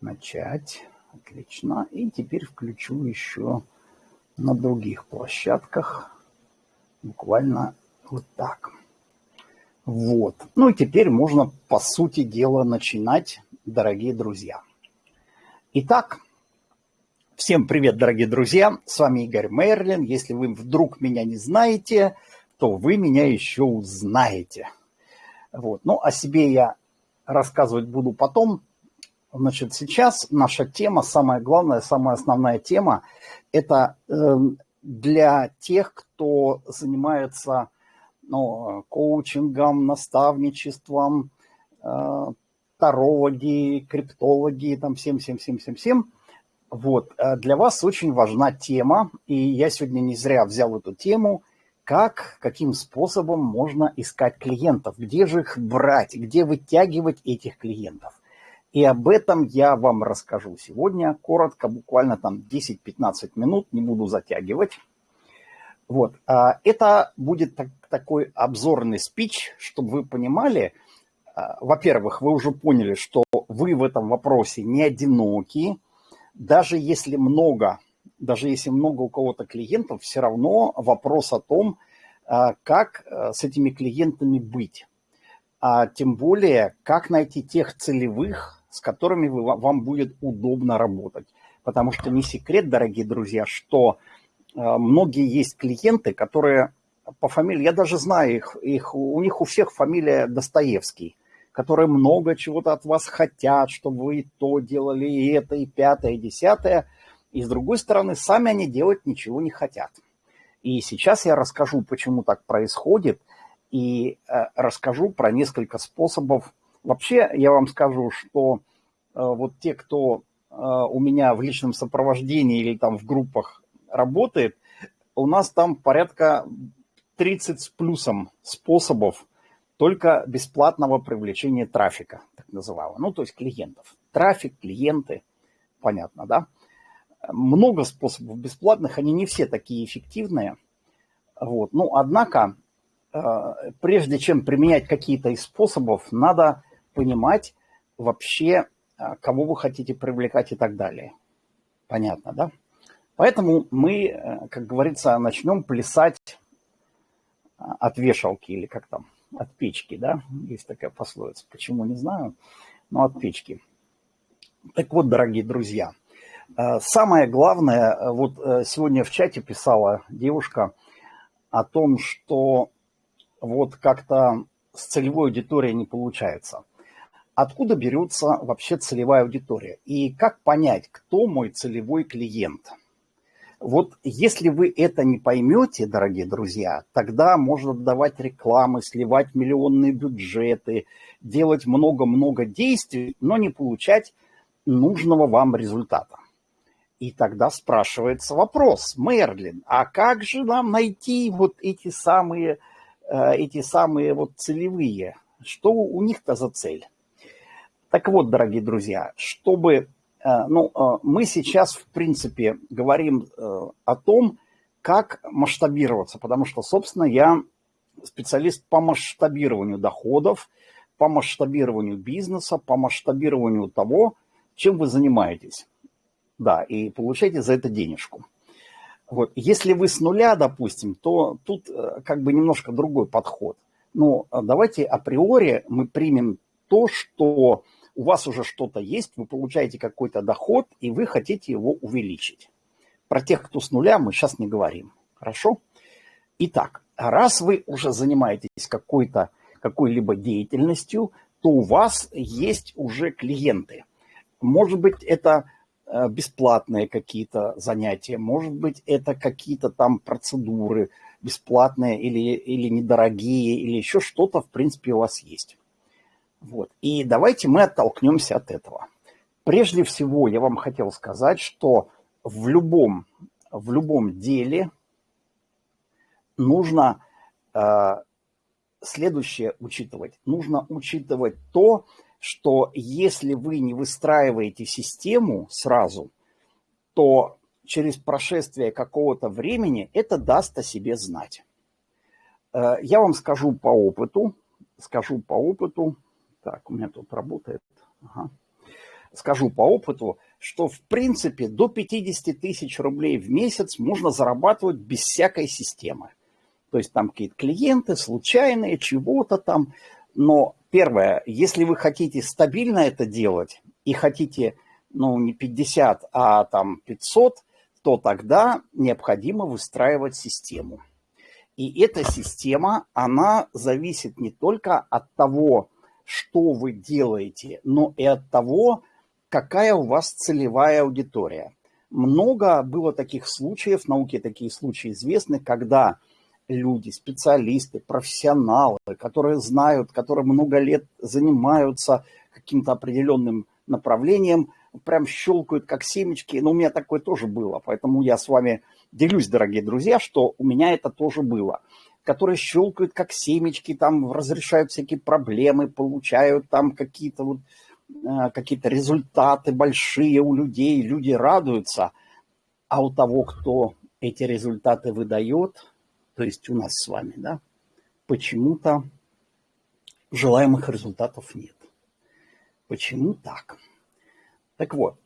Начать. Отлично. И теперь включу еще на других площадках. Буквально вот так. Вот. Ну и теперь можно, по сути дела, начинать, дорогие друзья. Итак, всем привет, дорогие друзья. С вами Игорь Мерлин. Если вы вдруг меня не знаете, то вы меня еще узнаете. Вот. Ну, о себе я рассказывать буду потом. Значит, сейчас наша тема, самая главная, самая основная тема, это э, для тех, кто занимается ну, коучингом, наставничеством, э, тарологи, криптологи, там всем, всем, всем, всем, всем. Вот, э, для вас очень важна тема, и я сегодня не зря взял эту тему, как, каким способом можно искать клиентов, где же их брать, где вытягивать этих клиентов. И об этом я вам расскажу сегодня, коротко, буквально там 10-15 минут, не буду затягивать. Вот, а, это будет так, такой обзорный спич, чтобы вы понимали, а, во-первых, вы уже поняли, что вы в этом вопросе не одиноки, даже если много, даже если много у кого-то клиентов, все равно вопрос о том, а, как с этими клиентами быть. А тем более, как найти тех целевых, с которыми вы, вам будет удобно работать. Потому что не секрет, дорогие друзья, что а, многие есть клиенты, которые по фамилии, я даже знаю их, их, у них у всех фамилия Достоевский, которые много чего-то от вас хотят, чтобы вы то делали, и это, и пятое, и десятое. И с другой стороны, сами они делать ничего не хотят. И сейчас я расскажу, почему так происходит, и э, расскажу про несколько способов. Вообще, я вам скажу, что э, вот те, кто э, у меня в личном сопровождении или там в группах работает, у нас там порядка 30 с плюсом способов только бесплатного привлечения трафика, так называемого, ну, то есть клиентов. Трафик, клиенты, понятно, да? Много способов бесплатных, они не все такие эффективные. Вот. Ну, однако, э, прежде чем применять какие-то из способов, надо понимать вообще, э, кого вы хотите привлекать и так далее. Понятно, да? Поэтому мы, э, как говорится, начнем плясать э, от вешалки или как там, от печки, да? Есть такая пословица. Почему, не знаю, но от печки. Так вот, дорогие друзья, э, самое главное, вот сегодня в чате писала девушка о том, что вот как-то с целевой аудиторией не получается. Откуда берется вообще целевая аудитория? И как понять, кто мой целевой клиент – вот если вы это не поймете, дорогие друзья, тогда можно давать рекламы, сливать миллионные бюджеты, делать много-много действий, но не получать нужного вам результата. И тогда спрашивается вопрос, Мерлин, а как же нам найти вот эти самые, э, эти самые вот целевые? Что у них-то за цель? Так вот, дорогие друзья, чтобы Э, ну, э, мы сейчас, в принципе, говорим э, о том, как масштабироваться, потому что, собственно, я специалист по масштабированию доходов, по масштабированию бизнеса, по масштабированию того, чем вы занимаетесь. Да, и получаете за это денежку. Вот. Если вы с нуля, допустим, то тут как бы немножко другой подход. Но давайте априори мы примем то, что у вас уже что-то есть, вы получаете какой-то доход, и вы хотите его увеличить. Про тех, кто с нуля, мы сейчас не говорим. Хорошо? Итак, раз вы уже занимаетесь какой-то какой-либо деятельностью, то у вас есть уже клиенты. Может быть, это э, бесплатные какие-то занятия, может быть, это какие-то там процедуры бесплатные или, или недорогие, или еще что-то, в принципе, у вас есть. Вот. И давайте мы оттолкнемся от этого. Прежде всего, я вам хотел сказать, что в любом, в любом деле нужно э, следующее учитывать. Нужно учитывать то, что если вы не выстраиваете систему сразу, то через прошествие какого-то времени это даст о себе знать. Э, я вам скажу по опыту, скажу по опыту, так, у меня тут работает. Ага. скажу по опыту, что в принципе до 50 тысяч рублей в месяц можно зарабатывать без всякой системы. То есть там какие-то клиенты случайные, чего-то там. Но первое, если вы хотите стабильно это делать и хотите, ну, не 50, а там 500, то тогда необходимо выстраивать систему. И эта система, она зависит не только от того, что вы делаете, но и от того, какая у вас целевая аудитория. Много было таких случаев, в науке такие случаи известны, когда люди, специалисты, профессионалы, которые знают, которые много лет занимаются каким-то определенным направлением, прям щелкают как семечки. Но у меня такое тоже было, поэтому я с вами делюсь, дорогие друзья, что у меня это тоже было которые щелкают как семечки, там разрешают всякие проблемы, получают там какие-то вот э, какие-то результаты большие у людей, люди радуются, а у того, кто эти результаты выдает, то есть у нас с вами, да, почему-то желаемых результатов нет. Почему так? Так вот,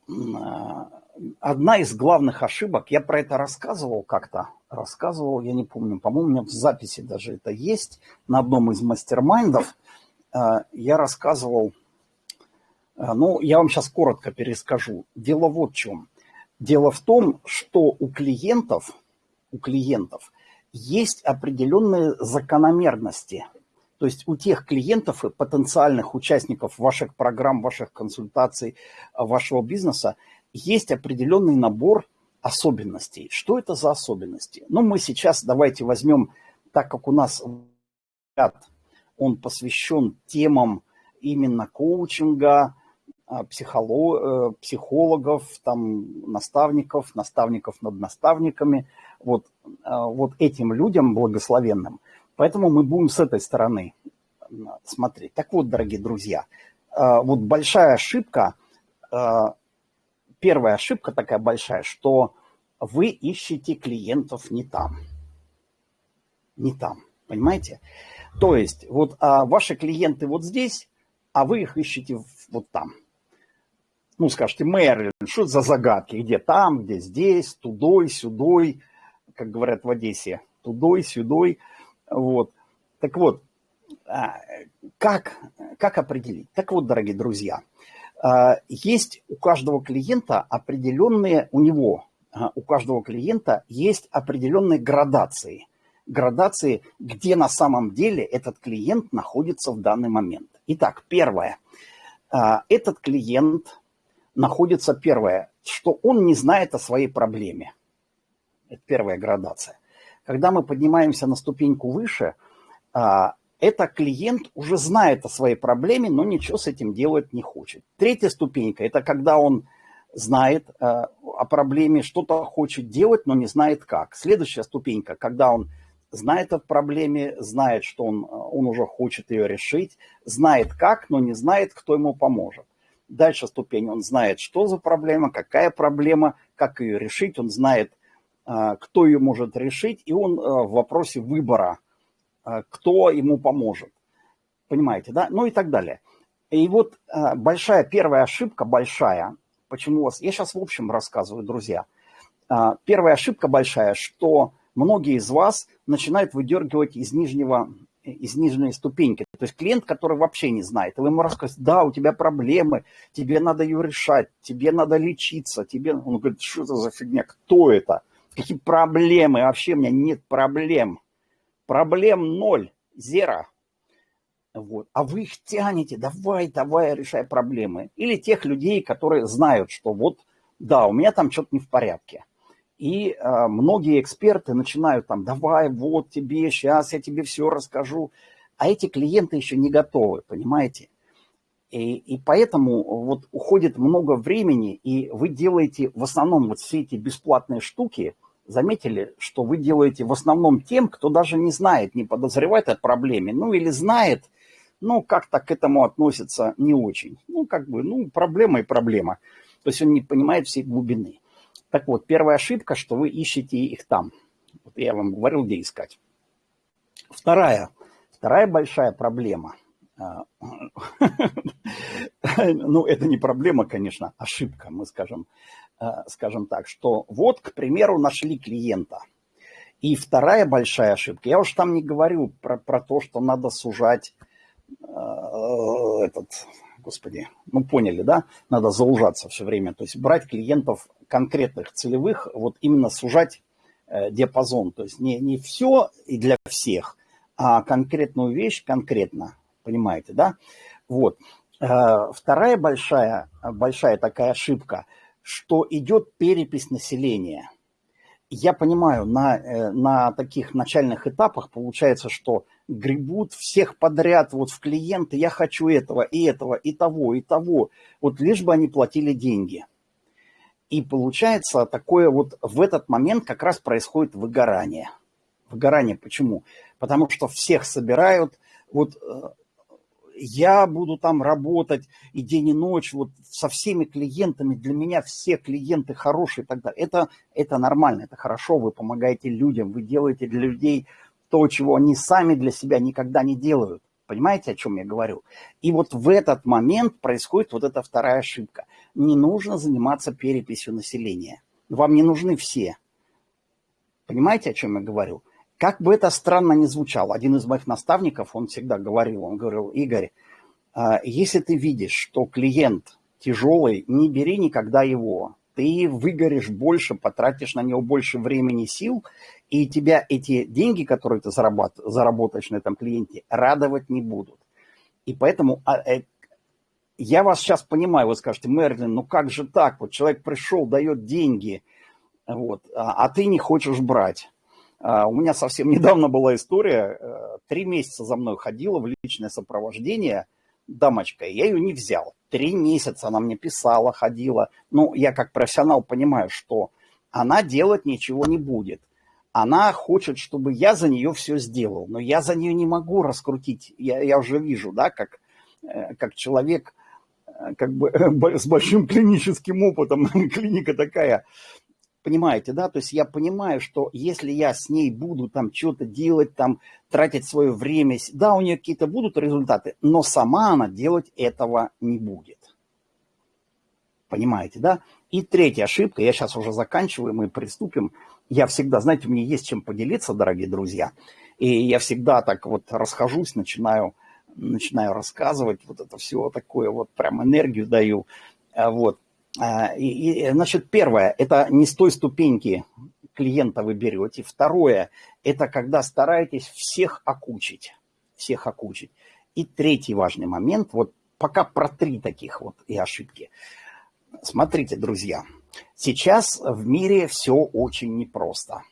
одна из главных ошибок, я про это рассказывал как-то, рассказывал, я не помню, по-моему, у меня в записи даже это есть, на одном из мастер-майндов я рассказывал, ну, я вам сейчас коротко перескажу. Дело вот в чем. Дело в том, что у клиентов, у клиентов есть определенные закономерности. То есть у тех клиентов и потенциальных участников ваших программ, ваших консультаций, вашего бизнеса есть определенный набор особенностей. Что это за особенности? Ну, мы сейчас давайте возьмем, так как у нас он посвящен темам именно коучинга, а, э, психологов, там, наставников, наставников над наставниками, вот, а, вот этим людям благословенным. Поэтому мы будем с этой стороны смотреть. Так вот, дорогие друзья, а, вот большая ошибка, первая ошибка такая большая, что вы ищете клиентов не там. Не там, понимаете? То есть вот ваши клиенты вот здесь, а вы их ищете вот там ну, скажете, Мерлин, что за загадки? Где там, где здесь, тудой, сюдой, как говорят в Одессе, тудой, сюдой. Вот. Так вот, а, как, как определить? Так вот, дорогие друзья, а, есть у каждого клиента определенные, у него, а, у каждого клиента есть определенные градации. Градации, где на самом деле этот клиент находится в данный момент. Итак, первое. Этот клиент находится первое, что он не знает о своей проблеме. Это первая градация. Когда мы поднимаемся на ступеньку выше, а, это клиент уже знает о своей проблеме, но ничего с этим делать не хочет. Третья ступенька – это когда он знает а, о проблеме, что-то хочет делать, но не знает как. Следующая ступенька, когда он знает о проблеме, знает, что он, он уже хочет ее решить, знает как, но не знает, кто ему поможет. Дальше ступень, он знает, что за проблема, какая проблема, как ее решить, он знает, кто ее может решить, и он а, в вопросе выбора, а, кто ему поможет. Понимаете, да? Ну и так далее. И вот большая первая ошибка, большая, почему у вас... Я сейчас в общем рассказываю, друзья. Первая ошибка большая, что многие из вас начинают выдергивать из нижнего из нижней ступеньки. То есть клиент, который вообще не знает, вы ему рассказываете, да, у тебя проблемы, тебе надо ее решать, тебе надо лечиться, тебе... Он говорит, что это за фигня, кто это? Какие проблемы? Вообще у меня нет проблем. Проблем ноль, зеро. Вот. А вы их тянете, давай, давай, решай проблемы. Или тех людей, которые знают, что вот, да, у меня там что-то не в порядке. И э, многие эксперты начинают там, давай, вот тебе, сейчас я тебе все расскажу. А эти клиенты еще не готовы, понимаете? И, и поэтому вот уходит много времени, и вы делаете в основном вот все эти бесплатные штуки, заметили, что вы делаете в основном тем, кто даже не знает, не подозревает о проблеме, ну или знает, но как-то к этому относится не очень. Ну, как бы, ну, проблема и проблема. То есть он не понимает всей глубины. Так вот, первая ошибка, что вы ищете их там. Вот я вам говорил, где искать. Вторая, вторая большая проблема, ну, это не проблема, конечно, ошибка, мы скажем, а, скажем так, что вот, к примеру, нашли клиента. И вторая большая ошибка, я уж там не говорю про, про то, что надо сужать э, этот, господи, ну поняли, да, надо заужаться все время, то есть брать клиентов конкретных, целевых, вот именно сужать э, диапазон, то есть не, не все и для всех, а конкретную вещь конкретно, понимаете, да? Вот. Э, вторая большая, большая такая ошибка, что идет перепись населения. Я понимаю, на, э, на таких начальных этапах получается, что гребут всех подряд вот в клиенты, я хочу этого, и этого, и того, и того, вот лишь бы они платили деньги. И получается такое вот в этот момент как раз происходит выгорание. Выгорание почему? Потому что всех собирают, вот э, я буду там работать и день и ночь, вот со всеми клиентами, для меня все клиенты хорошие и так далее. Это, это нормально, это хорошо, вы помогаете людям, вы делаете для людей то, чего они сами для себя никогда не делают. Понимаете, о чем я говорю? И вот в этот момент происходит вот эта вторая ошибка. Не нужно заниматься переписью населения. Вам не нужны все. Понимаете, о чем я говорю? Как бы это странно ни звучало, один из моих наставников, он всегда говорил, он говорил, Игорь, а, если ты видишь, что клиент тяжелый, не бери никогда его. Ты выгоришь больше, потратишь на него больше времени, сил, и тебя эти деньги, которые ты заработаешь на этом клиенте, радовать не будут. И поэтому а, э, я вас сейчас понимаю, вы скажете, Мерлин, ну как же так? Вот человек пришел, дает деньги, вот, а, а ты не хочешь брать. А, у меня совсем недавно была история, э, три месяца за мной ходила в личное сопровождение дамочка, я ее не взял. Три месяца она мне писала, ходила. Ну, я как профессионал понимаю, что она делать ничего не будет. Она хочет, чтобы я за нее все сделал, но я за нее не могу раскрутить. Я, я уже вижу, да, как, э, как человек э, как бы с большим клиническим опытом, клиника такая, Понимаете, да? То есть я понимаю, что если я с ней буду там что-то делать, там тратить свое время, да, у нее какие-то будут результаты, но сама она делать этого не будет. Понимаете, да? И третья ошибка, я сейчас уже заканчиваю, мы приступим. Я всегда, знаете, мне есть чем поделиться, дорогие друзья. И я всегда так вот расхожусь, начинаю, начинаю рассказывать, вот это все такое, вот прям энергию даю. А вот. А, и, и, значит, первое, это не с той ступеньки клиента вы берете. Второе, это когда стараетесь всех окучить. Всех окучить. И третий важный момент, вот пока про три таких вот и ошибки. Смотрите, друзья, сейчас в мире все очень непросто.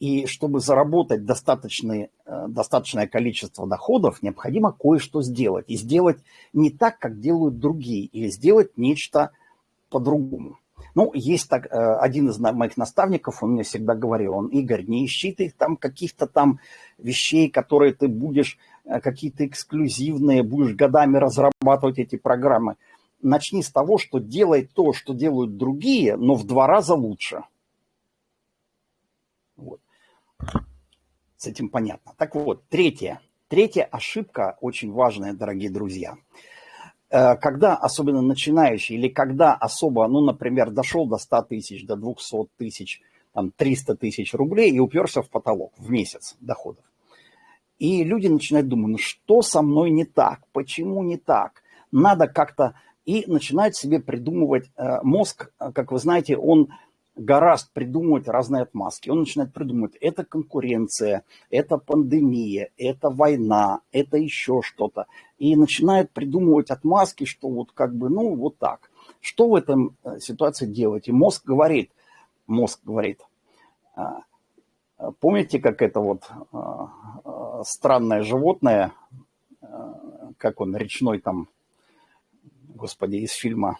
И чтобы заработать достаточное, э, достаточное количество доходов, необходимо кое-что сделать. И сделать не так, как делают другие, или сделать нечто по-другому. Ну, есть так, э, один из моих наставников, он мне всегда говорил, он, Игорь, не ищи ты там каких-то там вещей, которые ты будешь, э, какие-то эксклюзивные, будешь годами разрабатывать эти программы. Начни с того, что делай то, что делают другие, но в два раза лучше. Вот. С этим понятно. Так вот, третья. Третья ошибка очень важная, дорогие друзья – когда особенно начинающий, или когда особо, ну, например, дошел до 100 тысяч, до 200 тысяч, там, 300 тысяч рублей и уперся в потолок в месяц доходов. И люди начинают думать, ну что со мной не так, почему не так, надо как-то... И начинают себе придумывать, э, мозг, как вы знаете, он гораст придумывать разные отмазки. Он начинает придумывать, это конкуренция, это пандемия, это война, это еще что-то. И начинает придумывать отмазки, что вот как бы, ну, вот так. Что в этом э, ситуации делать? И мозг говорит, мозг говорит, а, помните, как это вот а, а, странное животное, как он, речной там, господи, из фильма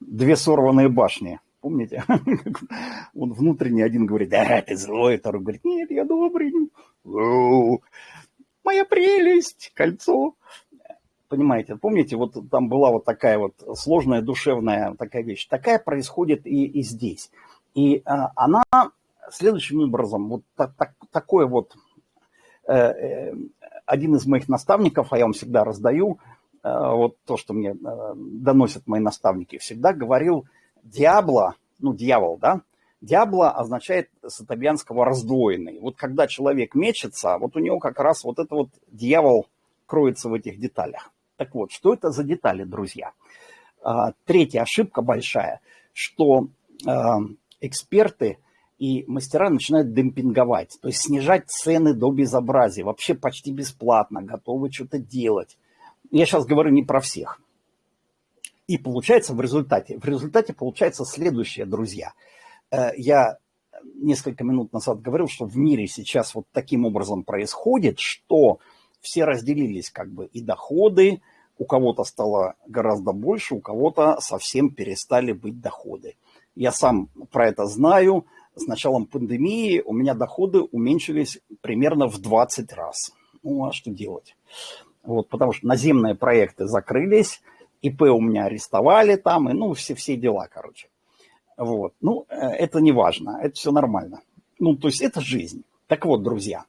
«Две сорванные башни», Помните? Он внутренний один говорит, да, ты злой, второй говорит, нет, я добрый. Моя прелесть, кольцо. Понимаете, помните, вот там была вот такая вот сложная душевная такая вещь. Такая происходит и, и здесь. И а, она следующим образом, вот так, так, такое вот э, э, один из моих наставников, а я вам всегда раздаю, вот то, что мне доносят мои наставники, всегда говорил, диабло, ну, дьявол, да, Диабло означает с итальянского раздвоенный. Вот когда человек мечется, вот у него как раз вот это вот дьявол кроется в этих деталях. Так вот, что это за детали, друзья? А, третья ошибка большая, что а, эксперты и мастера начинают демпинговать, то есть снижать цены до безобразия, вообще почти бесплатно, готовы что-то делать. Я сейчас говорю не про всех. И получается в результате, в результате получается следующее, друзья – Э, я несколько минут назад говорил, что в мире сейчас вот таким образом происходит, что все разделились как бы и доходы, у кого-то стало гораздо больше, у кого-то совсем перестали быть доходы. Я сам про это знаю. С началом пандемии у меня доходы уменьшились примерно в 20 раз. Ну, а что делать? Вот, потому что наземные проекты закрылись, ИП у меня арестовали там, и ну, все, все дела, короче. Вот. Ну, э, это не важно, это все нормально. Ну, то есть это жизнь. Так вот, друзья,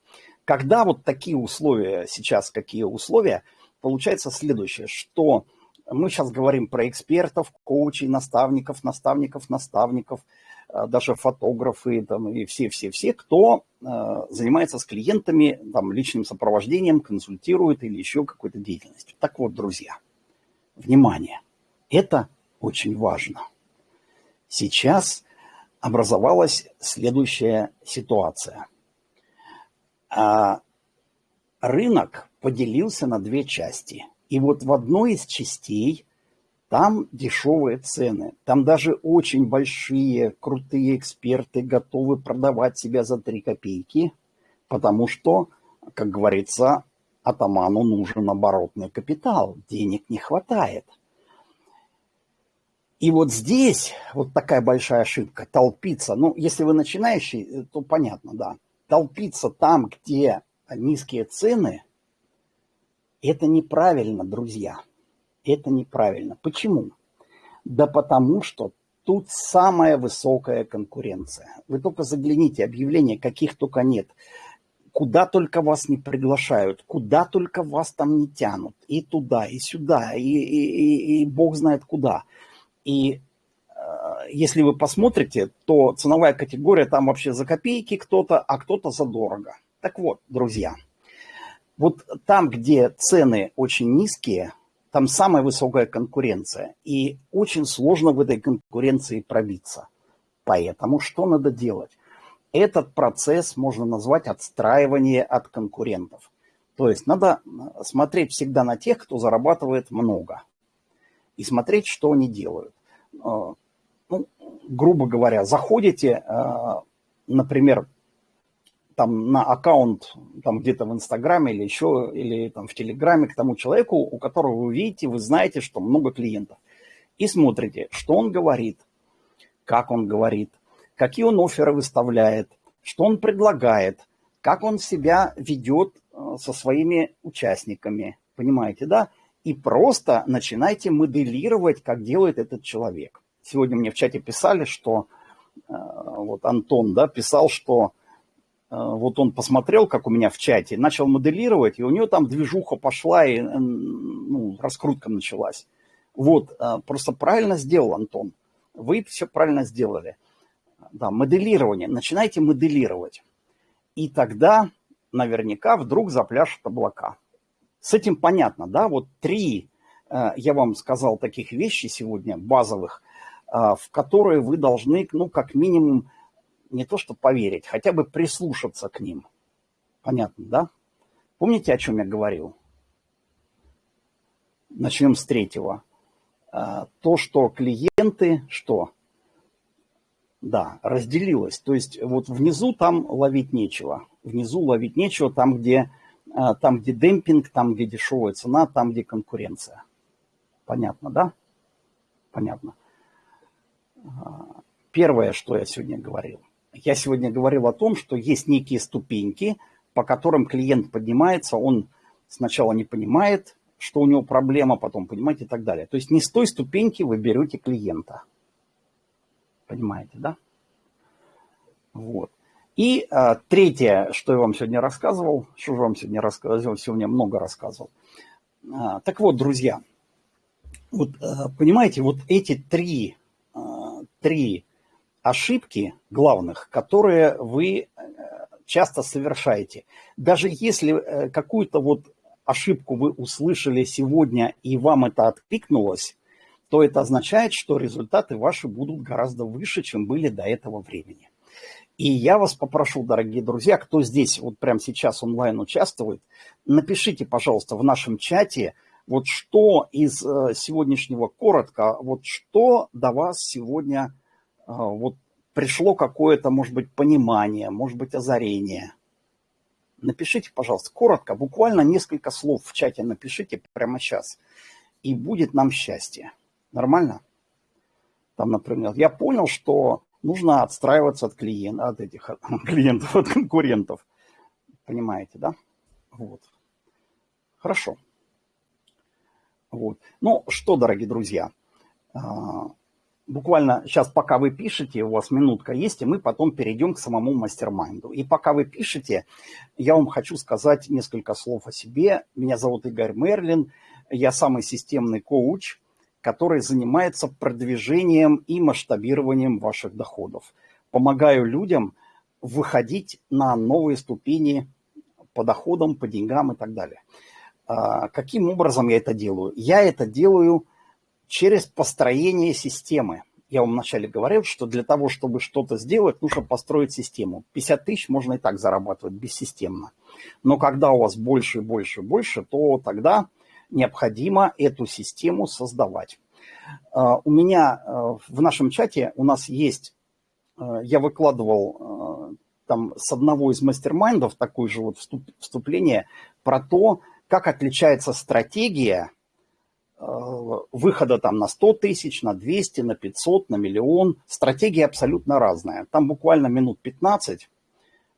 когда вот такие условия, сейчас какие условия, получается следующее, что мы сейчас говорим про экспертов, коучей, наставников, наставников, наставников, э, даже фотографы там, и все-все-все, кто э, занимается с клиентами там, личным сопровождением, консультирует или еще какой-то деятельностью. Так вот, друзья, внимание, это очень важно. Сейчас образовалась следующая ситуация. А рынок поделился на две части. И вот в одной из частей там дешевые цены. Там даже очень большие, крутые эксперты готовы продавать себя за 3 копейки, потому что, как говорится, атаману нужен оборотный капитал, денег не хватает – и вот здесь вот такая большая ошибка, толпиться. Ну, если вы начинающий, э, то понятно, да. Толпиться там, где низкие цены, это неправильно, друзья. Это неправильно. Почему? Да потому что тут самая высокая конкуренция. Вы только загляните, объявления каких только нет. Куда только вас не приглашают, куда только вас там не тянут. И туда, и сюда, и, и, и, и бог знает куда. И э, если вы посмотрите, то ценовая категория там вообще за копейки кто-то, а кто-то за дорого. Так вот, друзья, вот там, где цены очень низкие, там самая высокая конкуренция. И очень сложно в этой конкуренции пробиться. Поэтому что надо делать? Этот процесс можно назвать отстраивание от конкурентов. То есть надо смотреть всегда на тех, кто зарабатывает много и смотреть, что они делают. А, ну, грубо говоря, заходите, а, например, там на аккаунт там где-то в Инстаграме или еще, или там в Телеграме к тому человеку, у которого вы видите, вы знаете, что много клиентов. И смотрите, что он говорит, как он говорит, какие он оферы выставляет, что он предлагает, как он себя ведет а, со своими участниками. Понимаете, да? и просто начинайте моделировать, как делает этот человек. Сегодня мне в чате писали, что э, вот Антон да, писал, что э, вот он посмотрел, как у меня в чате, начал моделировать, и у него там движуха пошла, и ну, раскрутка началась. Вот, э, просто правильно сделал Антон. Вы все правильно сделали. Да, моделирование. Начинайте моделировать. И тогда наверняка вдруг запляшут облака. С этим понятно, да? Вот три, э, я вам сказал, таких вещей сегодня, базовых, э, в которые вы должны, ну, как минимум, не то что поверить, хотя бы прислушаться к ним. Понятно, да? Помните, о чем я говорил? Начнем с третьего. Э, то, что клиенты, что? Да, разделилось. То есть вот внизу там ловить нечего. Внизу ловить нечего, там, где а, там, где демпинг, там, где дешевая цена, там, где конкуренция. Понятно, да? Понятно. А, первое, что я сегодня говорил. Я сегодня говорил о том, что есть некие ступеньки, по которым клиент поднимается, он сначала не понимает, что у него проблема, потом понимает и так далее. То есть не с той ступеньки вы берете клиента. Понимаете, да? Вот. И а, третье, что я вам сегодня рассказывал, что же вам сегодня рассказывал, сегодня много рассказывал. А, так вот, друзья, вот а, понимаете, вот эти три, а, три ошибки главных, которые вы э, часто совершаете. Даже если э, какую-то вот ошибку вы услышали сегодня и вам это откликнулось, то это означает, что результаты ваши будут гораздо выше, чем были до этого времени. И я вас попрошу, дорогие друзья, кто здесь вот прямо сейчас онлайн участвует, напишите, пожалуйста, в нашем чате, вот что из э, сегодняшнего коротко, вот что до вас сегодня э, вот пришло какое-то, может быть, понимание, может быть, озарение. Напишите, пожалуйста, коротко, буквально несколько слов в чате напишите прямо сейчас, и будет нам счастье. Нормально? Там, например, я понял, что нужно отстраиваться от клиентов, от этих от клиентов, от конкурентов. Понимаете, да? Вот. Хорошо. Вот. Ну что, дорогие друзья, а, буквально сейчас, пока вы пишете, у вас минутка есть, и мы потом перейдем к самому мастер-майнду. И пока вы пишете, я вам хочу сказать несколько слов о себе. Меня зовут Игорь Мерлин, я самый системный коуч, который занимается продвижением и масштабированием ваших доходов. Помогаю людям выходить на новые ступени по доходам, по деньгам и так далее. А, каким образом я это делаю? Я это делаю через построение системы. Я вам вначале говорил, что для того, чтобы что-то сделать, нужно построить систему. 50 тысяч можно и так зарабатывать бессистемно. Но когда у вас больше и больше и больше, то тогда необходимо эту систему создавать. А, у меня а, в нашем чате у нас есть, а, я выкладывал там с одного из мастер-майндов такое же вот вступление про то, как отличается стратегия выхода там на 100 тысяч, на 200, на 500, на миллион. Стратегия абсолютно разная. Там буквально минут 15.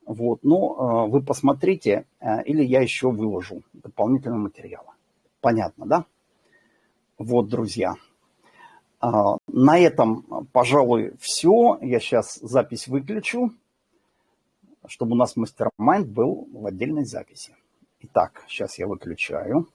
Вот, но вы посмотрите, или я еще выложу дополнительные материалы. Понятно, да? Вот, друзья. На этом, пожалуй, все. Я сейчас запись выключу, чтобы у нас мастер-майнд был в отдельной записи. Итак, сейчас я выключаю.